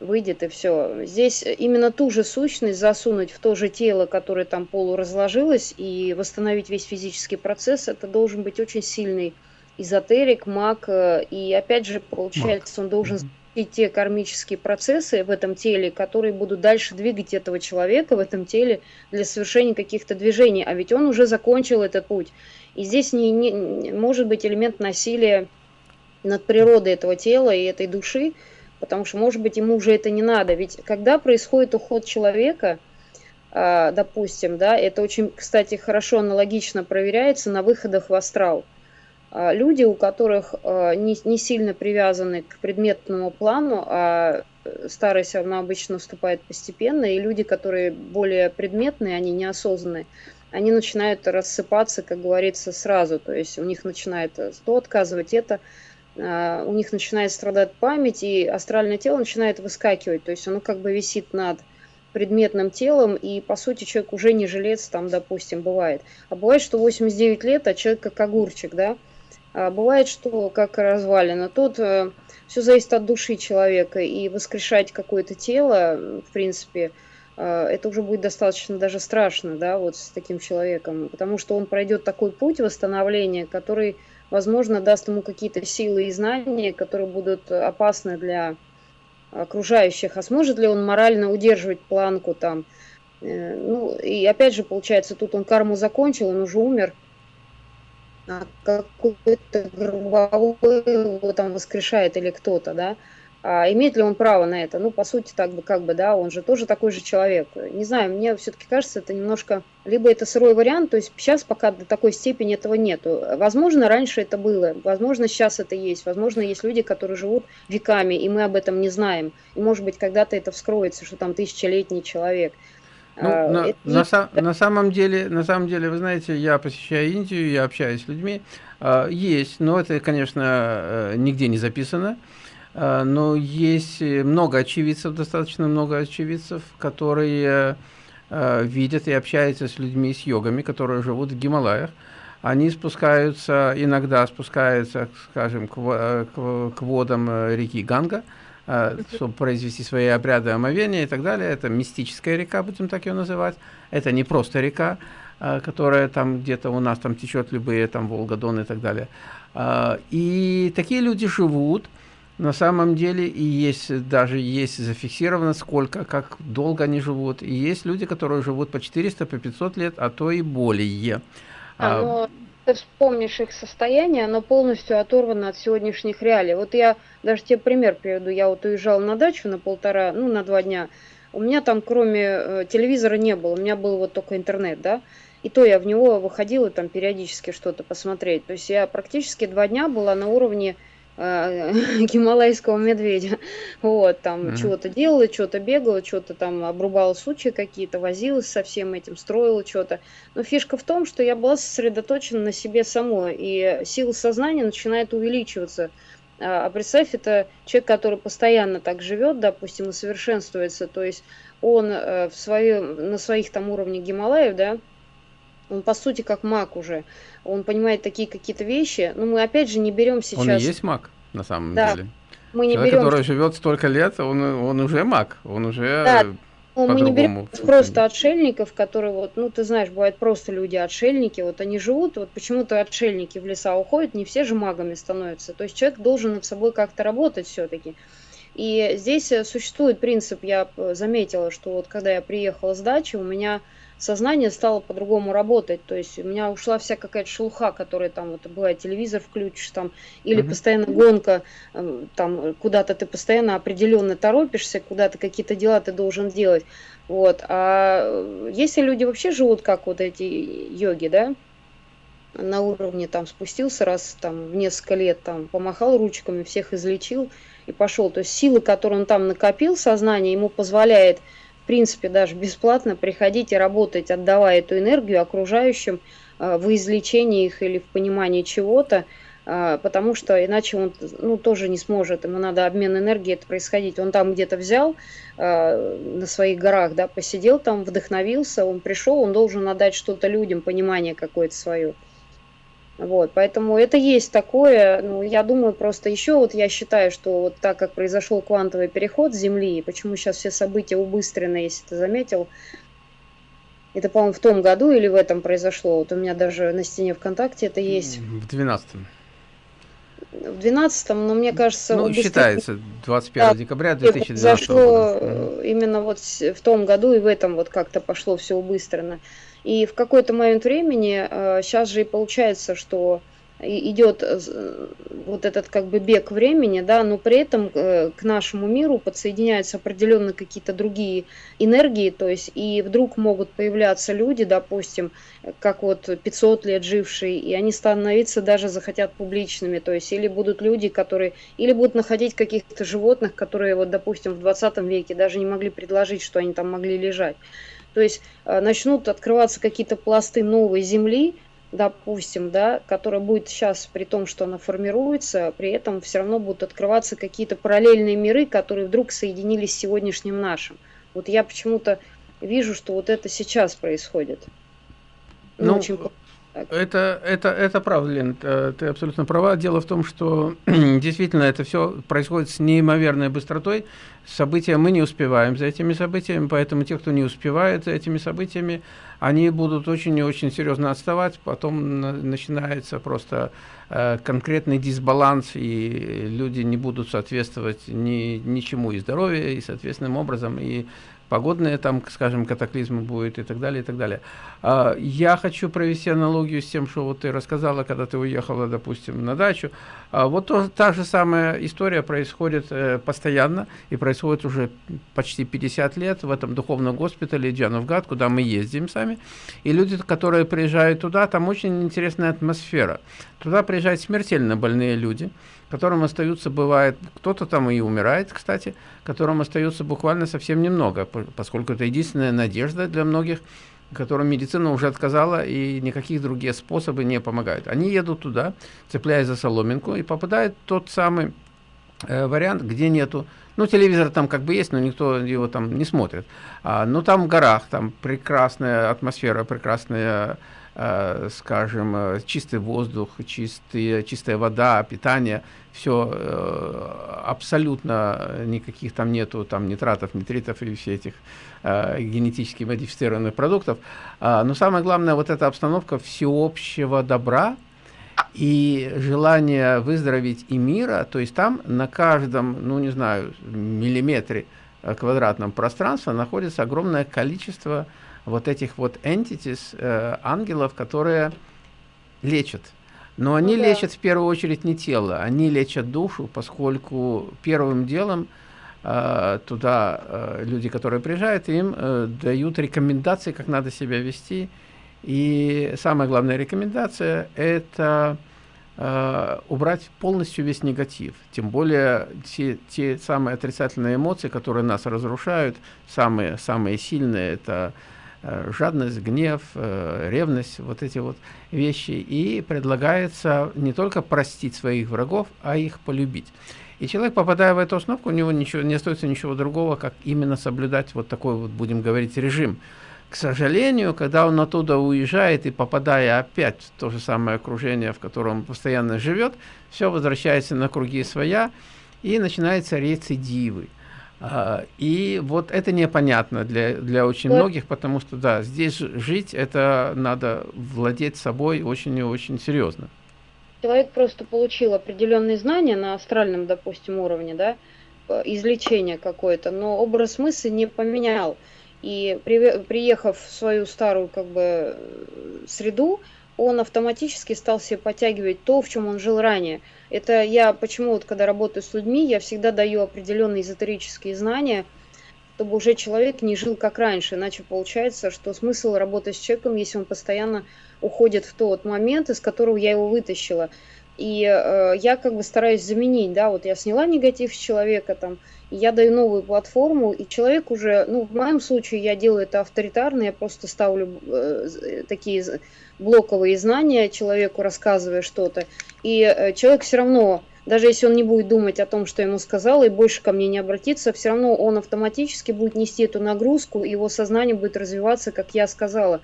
выйдет и все. Здесь именно ту же сущность засунуть в то же тело, которое там полуразложилось, и восстановить весь физический процесс, это должен быть очень сильный эзотерик, маг, э, и опять же, получается, он должен и те кармические процессы в этом теле, которые будут дальше двигать этого человека в этом теле для совершения каких-то движений. А ведь он уже закончил этот путь. И здесь не, не может быть элемент насилия над природой этого тела и этой души, потому что, может быть, ему уже это не надо. Ведь когда происходит уход человека, а, допустим, да, это очень, кстати, хорошо аналогично проверяется на выходах в астрал – люди, у которых а, не, не сильно привязаны к предметному плану, а старость, она обычно наступает постепенно, и люди, которые более предметные, они неосознанные, они начинают рассыпаться, как говорится, сразу. То есть у них начинает то отказывать, это, а, у них начинает страдать память, и астральное тело начинает выскакивать. То есть оно как бы висит над предметным телом, и, по сути, человек уже не жилец, там, допустим, бывает. А бывает, что 89 лет, а человек как огурчик, да, а бывает, что как развалина. Тут э, все зависит от души человека, и воскрешать какое-то тело, в принципе, э, это уже будет достаточно даже страшно, да, вот с таким человеком, потому что он пройдет такой путь восстановления, который, возможно, даст ему какие-то силы и знания, которые будут опасны для окружающих. А сможет ли он морально удерживать планку там? Э, ну, и опять же, получается, тут он карму закончил, он уже умер – какой-то групповой его там воскрешает или кто-то, да, А имеет ли он право на это? Ну, по сути, так бы, как бы, да, он же тоже такой же человек. Не знаю, мне все-таки кажется, это немножко... Либо это сырой вариант, то есть сейчас пока до такой степени этого нету. Возможно, раньше это было, возможно, сейчас это есть, возможно, есть люди, которые живут веками, и мы об этом не знаем. И, может быть, когда-то это вскроется, что там тысячелетний человек. Ну, а, на, на, са, на самом деле, на самом деле, вы знаете, я посещаю Индию, я общаюсь с людьми, а, есть, но это, конечно, э, нигде не записано. А, но есть много очевидцев, достаточно много очевидцев, которые видят и общаются с людьми, с йогами, которые живут в Гималаях. Они спускаются, иногда спускаются, скажем, к, к, к водам э, реки Ганга, чтобы произвести свои обряды омовения и так далее. Это мистическая река, будем так ее называть. Это не просто река, которая там где-то у нас там течет, любые там Волга, Дон и так далее. И такие люди живут, на самом деле и есть даже есть зафиксировано сколько как долго они живут и есть люди которые живут по 400 по 500 лет а то и более а, но ты вспомнишь их состояние оно полностью оторвано от сегодняшних реалий. Вот я даже тебе пример приведу. Я вот уезжал на дачу на полтора ну на два дня. У меня там кроме э, телевизора не было. У меня был вот только интернет да. И то я в него выходила там периодически что-то посмотреть. То есть я практически два дня была на уровне гималайского медведя. Вот, там mm-hmm. чего-то делала, что-то бегала, что-то там обрубала сучья какие-то, возилась со всем этим, строила что-то. Но фишка в том, что я была сосредоточена на себе самой, и сила сознания начинает увеличиваться. А, а представь, это человек, который постоянно так живет, допустим, и совершенствуется, то есть он э, в своем, на своих там уровнях Гималаев, да, он по сути как маг уже. Он понимает такие какие-то вещи. Но мы опять же не берем сейчас... Он и есть маг, на самом да. деле. Мы не Человек, берем... который живет столько лет, он, он уже маг, он уже да. Ну, мы не берем просто отшельников, которые вот, ну, ты знаешь, бывают просто люди отшельники, вот они живут, вот почему-то отшельники в леса уходят, не все же магами становятся. То есть человек должен над собой как-то работать все-таки. И здесь существует принцип, я заметила, что вот когда я приехала с дачи, у меня сознание стало по-другому работать. То есть у меня ушла вся какая-то шелуха, которая там, вот бывает, телевизор включишь там, или uh-huh. постоянно гонка, эм, там куда-то ты постоянно определенно торопишься, куда-то какие-то дела ты должен делать. Вот. А если люди вообще живут как вот эти йоги, да, на уровне там спустился раз там в несколько лет, там помахал ручками, всех излечил и пошел. То есть силы, которые он там накопил, сознание ему позволяет в принципе, даже бесплатно приходить и работать, отдавая эту энергию окружающим э, в излечении их или в понимании чего-то, э, потому что иначе он ну, тоже не сможет, ему надо обмен энергии это происходить. Он там где-то взял э, на своих горах, да, посидел там, вдохновился, он пришел, он должен отдать что-то людям, понимание какое-то свое. Вот, поэтому это есть такое, ну, я думаю, просто еще вот я считаю, что вот так как произошел квантовый переход Земли, почему сейчас все события убыстрены, если ты заметил, это, по-моему, в том году или в этом произошло, вот у меня даже на стене ВКонтакте это есть. В 12-м. В 12 но мне кажется... Ну, считается, 21 да, декабря 2012 произошло года. именно вот в том году и в этом вот как-то пошло все убыстренно. И в какой-то момент времени, сейчас э, же и получается, что идет э, вот этот как бы бег времени, да, но при этом э, к нашему миру подсоединяются определенно какие-то другие энергии, то есть и вдруг могут появляться люди, допустим, как вот 500 лет жившие, и они становиться даже захотят публичными, то есть или будут люди, которые, или будут находить каких-то животных, которые вот, допустим, в 20 веке даже не могли предложить, что они там могли лежать. То есть э, начнут открываться какие-то пласты новой земли, допустим, да, которая будет сейчас, при том, что она формируется, при этом все равно будут открываться какие-то параллельные миры, которые вдруг соединились с сегодняшним нашим. Вот я почему-то вижу, что вот это сейчас происходит. Ну, ну очень это, это, это правда, Лен, ты абсолютно права. Дело в том, что действительно это все происходит с неимоверной быстротой. События мы не успеваем за этими событиями, поэтому те, кто не успевает за этими событиями, они будут очень и очень серьезно отставать. Потом начинается просто э, конкретный дисбаланс, и люди не будут соответствовать ни, ничему и здоровью, и соответственным образом, и погодные там, скажем, катаклизмы будет и так далее, и так далее. А, я хочу провести аналогию с тем, что вот ты рассказала, когда ты уехала, допустим, на дачу. А вот то, та же самая история происходит э, постоянно и происходит уже почти 50 лет в этом духовном госпитале Джановгад, куда мы ездим сами. И люди, которые приезжают туда, там очень интересная атмосфера. Туда приезжают смертельно больные люди, которым остаются, бывает, кто-то там и умирает, кстати, которым остается буквально совсем немного, поскольку это единственная надежда для многих которым медицина уже отказала, и никаких другие способы не помогают. Они едут туда, цепляясь за соломинку, и попадают тот самый э, вариант, где нету, ну, телевизор там как бы есть, но никто его там не смотрит. А, но там в горах, там прекрасная атмосфера, прекрасная, скажем, э, чистый воздух, чистые, чистая вода, питание, все э, абсолютно никаких там нету там нитратов, нитритов и все этих э, генетически модифицированных продуктов. А, но самое главное, вот эта обстановка всеобщего добра и желание выздороветь и мира, то есть там на каждом, ну не знаю, миллиметре э, квадратном пространства находится огромное количество вот этих вот entities, э, ангелов, которые лечат. Но они ну, да. лечат в первую очередь не тело, они лечат душу, поскольку первым делом э, туда э, люди, которые приезжают, им э, дают рекомендации, как надо себя вести. И самая главная рекомендация – это э, убрать полностью весь негатив. Тем более те, те самые отрицательные эмоции, которые нас разрушают, самые, самые сильные – это жадность, гнев, э, ревность, вот эти вот вещи. И предлагается не только простить своих врагов, а их полюбить. И человек, попадая в эту установку, у него ничего, не остается ничего другого, как именно соблюдать вот такой вот, будем говорить, режим. К сожалению, когда он оттуда уезжает и попадая опять в то же самое окружение, в котором он постоянно живет, все возвращается на круги своя и начинаются рецидивы. А, и вот это непонятно для, для очень да. многих, потому что, да, здесь жить, это надо владеть собой очень и очень серьезно. Человек просто получил определенные знания на астральном, допустим, уровне, да, излечение какое-то, но образ мысли не поменял. И при, приехав в свою старую как бы среду, он автоматически стал себе подтягивать то, в чем он жил ранее. Это я почему вот когда работаю с людьми, я всегда даю определенные эзотерические знания, чтобы уже человек не жил как раньше. Иначе получается, что смысл работать с человеком, если он постоянно уходит в тот момент, из которого я его вытащила. И э, я как бы стараюсь заменить, да, вот я сняла негатив с человека, там, я даю новую платформу, и человек уже, ну, в моем случае я делаю это авторитарно, я просто ставлю э, такие блоковые знания человеку, рассказывая что-то, и э, человек все равно, даже если он не будет думать о том, что ему сказала, и больше ко мне не обратиться, все равно он автоматически будет нести эту нагрузку, его сознание будет развиваться, как я сказала.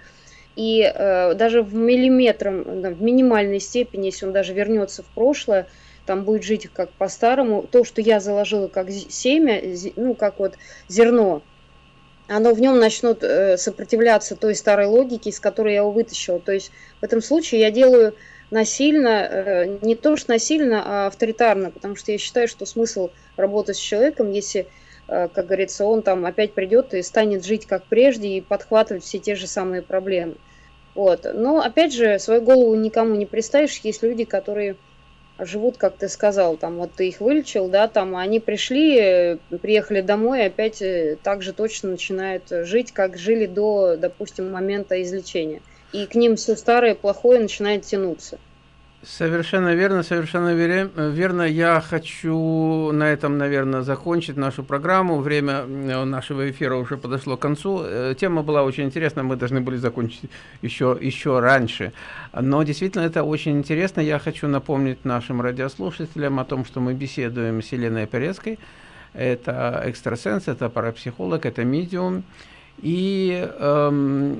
И э, даже в миллиметром, в минимальной степени, если он даже вернется в прошлое, там будет жить как по-старому, то, что я заложила как семя, ну, как вот зерно, оно в нем начнут э, сопротивляться той старой логике, из которой я его вытащила. То есть в этом случае я делаю насильно, э, не то что насильно, а авторитарно, потому что я считаю, что смысл работать с человеком, если, э, как говорится, он там опять придет и станет жить как прежде и подхватывать все те же самые проблемы. Вот. Но опять же, свою голову никому не представишь, есть люди, которые живут, как ты сказал, там вот ты их вылечил, да, там они пришли, приехали домой, опять э, так же точно начинают жить, как жили до, допустим, момента излечения. И к ним все старое, плохое начинает тянуться. Совершенно верно, совершенно верно. Я хочу на этом, наверное, закончить нашу программу. Время э, нашего эфира уже подошло к концу. Э, тема была очень интересна, мы должны были закончить еще, еще раньше. Но действительно это очень интересно. Я хочу напомнить нашим радиослушателям о том, что мы беседуем с Еленой Перецкой. Это экстрасенс, это парапсихолог, это медиум. И эм,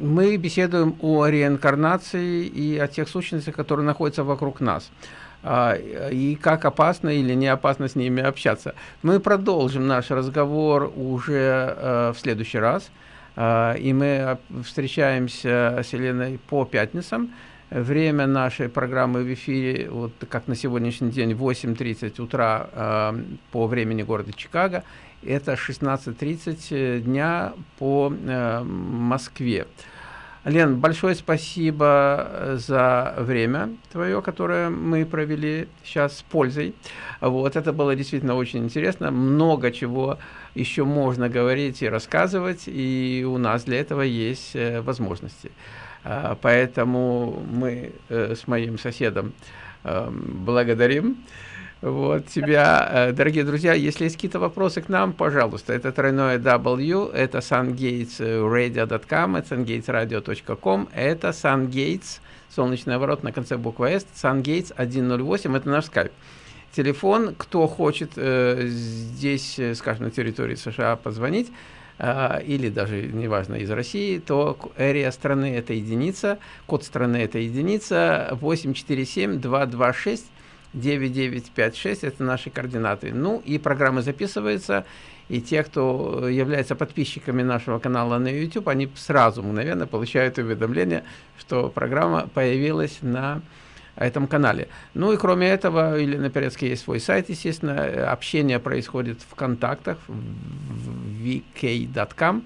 мы беседуем о реинкарнации и о тех сущностях, которые находятся вокруг нас. А, и как опасно или не опасно с ними общаться. Мы продолжим наш разговор уже э, в следующий раз. Э, и мы встречаемся с Еленой по пятницам. Время нашей программы в эфире, вот как на сегодняшний день, 8.30 утра э, по времени города Чикаго это 16.30 э, дня по э, Москве. Лен, большое спасибо э, за время твое, которое мы провели сейчас с пользой. Вот, это было действительно очень интересно. Много чего еще можно говорить и рассказывать, и у нас для этого есть э, возможности. Поэтому мы с моим соседом эм, благодарим вот тебя, э, дорогие друзья, если есть какие-то вопросы к нам, пожалуйста, это тройное W, это sungatesradio.com, это sungatesradio.com, это sungates, солнечный ворот на конце буквы S, sungates 108, это наш скайп. Телефон, кто хочет э, здесь, э, скажем, на территории США позвонить, э, или даже, неважно, из России, то area страны – это единица, код страны – это единица, 847-226 9956 – это наши координаты. Ну и программа записывается, и те, кто является подписчиками нашего канала на YouTube, они сразу мгновенно получают уведомление, что программа появилась на этом канале. Ну и кроме этого, или на Перецке есть свой сайт, естественно, общение происходит в контактах в vk.com,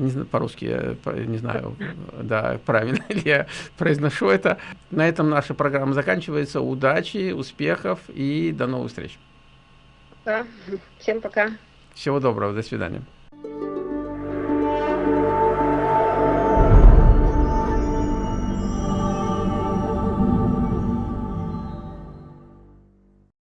не знаю, по-русски, не знаю, да, правильно ли я произношу это. На этом наша программа заканчивается. Удачи, успехов и до новых встреч. Да, всем пока. Всего доброго, до свидания.